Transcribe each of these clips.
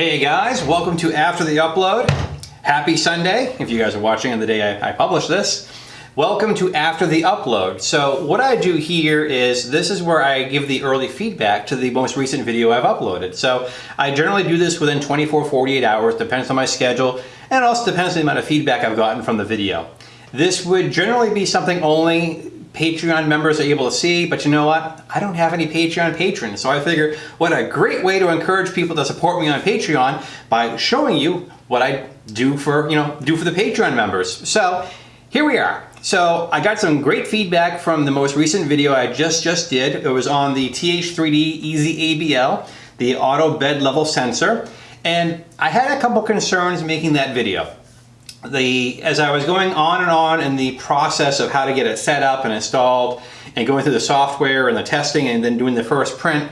Hey guys, welcome to After the Upload. Happy Sunday, if you guys are watching on the day I, I publish this. Welcome to After the Upload. So what I do here is, this is where I give the early feedback to the most recent video I've uploaded. So I generally do this within 24, 48 hours, depends on my schedule, and also depends on the amount of feedback I've gotten from the video. This would generally be something only Patreon members are able to see, but you know what? I don't have any Patreon patrons, so I figure what a great way to encourage people to support me on Patreon by showing you what I do for, you know, do for the Patreon members. So here we are. So I got some great feedback from the most recent video I just just did. It was on the TH3D Easy ABL, the auto bed level sensor. And I had a couple concerns making that video the as I was going on and on in the process of how to get it set up and installed and going through the software and the testing and then doing the first print,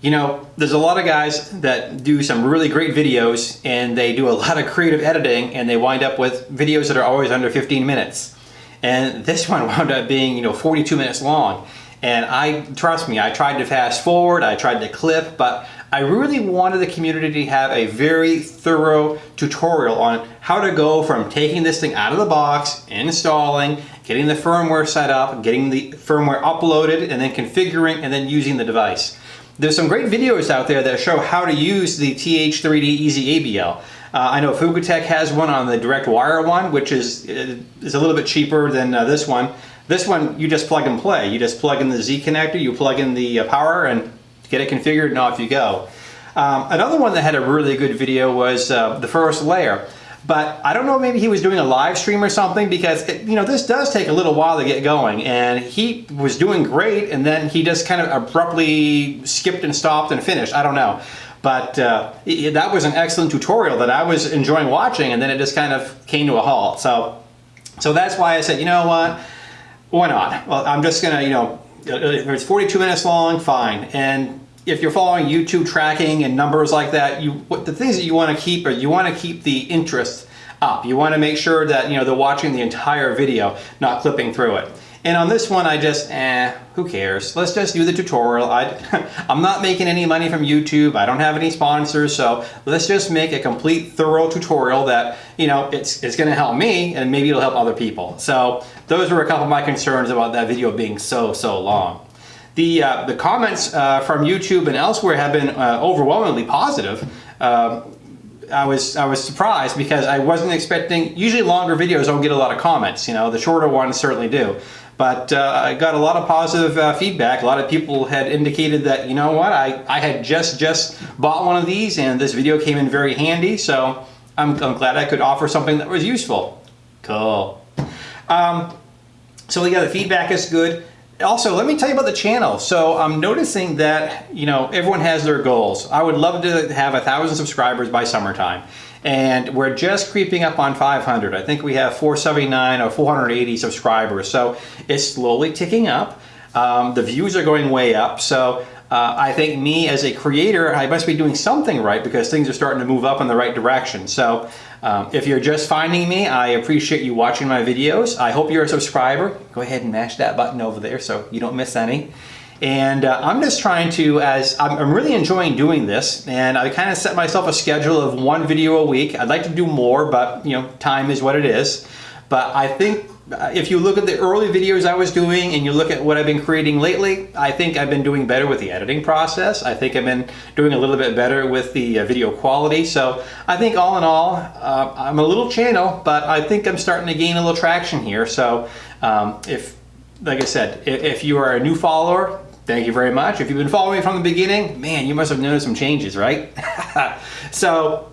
you know, there's a lot of guys that do some really great videos and they do a lot of creative editing and they wind up with videos that are always under 15 minutes. And this one wound up being, you know, 42 minutes long. And I, trust me, I tried to fast forward, I tried to clip, but I really wanted the community to have a very thorough tutorial on how to go from taking this thing out of the box, installing, getting the firmware set up, getting the firmware uploaded, and then configuring and then using the device. There's some great videos out there that show how to use the TH3D Easy ABL. Uh, I know Fugitech has one on the direct wire one, which is, is a little bit cheaper than uh, this one. This one, you just plug and play. You just plug in the Z connector, you plug in the uh, power, and get it configured and off you go. Um, another one that had a really good video was uh, the first layer. But I don't know, maybe he was doing a live stream or something because, it, you know, this does take a little while to get going. And he was doing great and then he just kind of abruptly skipped and stopped and finished. I don't know. But uh, it, that was an excellent tutorial that I was enjoying watching and then it just kind of came to a halt. So, so that's why I said, you know what, why not? Well, I'm just going to, you know, if it's 42 minutes long, fine. And if you're following YouTube tracking and numbers like that, you what the things that you want to keep are you want to keep the interest up. You want to make sure that you know they're watching the entire video, not clipping through it. And on this one, I just, eh, who cares? Let's just do the tutorial. I, I'm not making any money from YouTube. I don't have any sponsors, so let's just make a complete thorough tutorial that, you know, it's, it's gonna help me and maybe it'll help other people. So those were a couple of my concerns about that video being so, so long. The, uh, the comments uh, from YouTube and elsewhere have been uh, overwhelmingly positive. Um, I was I was surprised because I wasn't expecting. Usually, longer videos don't get a lot of comments. You know, the shorter ones certainly do. But uh, I got a lot of positive uh, feedback. A lot of people had indicated that, you know what, I, I had just, just bought one of these and this video came in very handy. So I'm, I'm glad I could offer something that was useful. Cool. Um, so yeah, the feedback is good. Also, let me tell you about the channel. So I'm noticing that, you know, everyone has their goals. I would love to have a thousand subscribers by summertime and we're just creeping up on 500. I think we have 479 or 480 subscribers, so it's slowly ticking up. Um, the views are going way up, so uh, I think me as a creator, I must be doing something right because things are starting to move up in the right direction. So um, if you're just finding me, I appreciate you watching my videos. I hope you're a subscriber. Go ahead and mash that button over there so you don't miss any. And uh, I'm just trying to, as I'm, I'm, really enjoying doing this, and I kind of set myself a schedule of one video a week. I'd like to do more, but you know, time is what it is. But I think uh, if you look at the early videos I was doing and you look at what I've been creating lately, I think I've been doing better with the editing process. I think I've been doing a little bit better with the uh, video quality. So I think all in all, uh, I'm a little channel, but I think I'm starting to gain a little traction here. So um, if, like I said, if, if you are a new follower, Thank you very much. If you've been following me from the beginning, man, you must have noticed some changes, right? so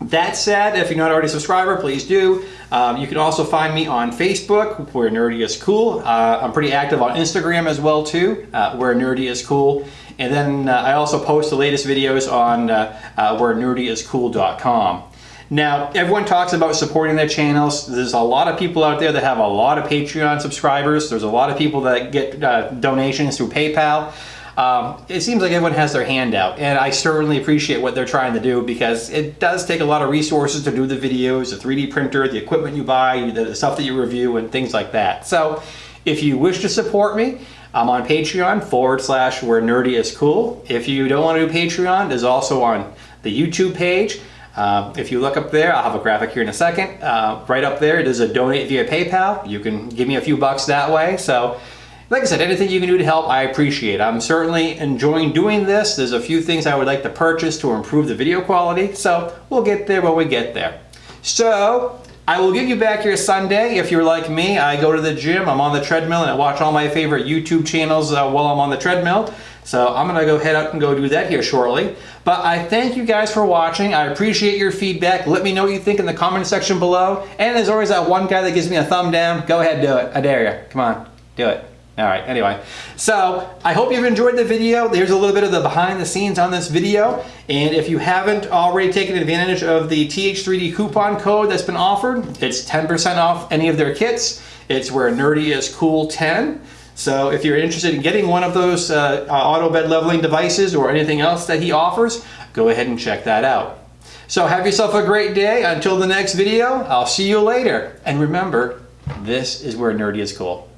that said, if you're not already a subscriber, please do. Um, you can also find me on Facebook, where Nerdy is Cool. Uh, I'm pretty active on Instagram as well too, uh, where Nerdy is Cool. And then uh, I also post the latest videos on uh, uh, where nerdyiscool.com. Now, everyone talks about supporting their channels. There's a lot of people out there that have a lot of Patreon subscribers. There's a lot of people that get uh, donations through PayPal. Um, it seems like everyone has their hand out and I certainly appreciate what they're trying to do because it does take a lot of resources to do the videos, the 3D printer, the equipment you buy, the stuff that you review and things like that. So if you wish to support me, I'm on Patreon forward slash where nerdy is cool. If you don't want to do Patreon, there's also on the YouTube page. Uh, if you look up there, I'll have a graphic here in a second. Uh, right up there, it is a donate via PayPal. You can give me a few bucks that way. So, like I said, anything you can do to help, I appreciate. I'm certainly enjoying doing this. There's a few things I would like to purchase to improve the video quality. So, we'll get there when we get there. So, I will give you back your Sunday. If you're like me, I go to the gym, I'm on the treadmill, and I watch all my favorite YouTube channels uh, while I'm on the treadmill. So I'm gonna go head up and go do that here shortly. But I thank you guys for watching. I appreciate your feedback. Let me know what you think in the comment section below. And there's always that one guy that gives me a thumb down. Go ahead, do it. I dare you. Come on, do it. All right, anyway. So I hope you've enjoyed the video. There's a little bit of the behind the scenes on this video. And if you haven't already taken advantage of the TH3D coupon code that's been offered, it's 10% off any of their kits. It's where Nerdy is Cool 10. So if you're interested in getting one of those uh, uh, auto bed leveling devices or anything else that he offers, go ahead and check that out. So have yourself a great day. Until the next video, I'll see you later. And remember, this is where nerdy is cool.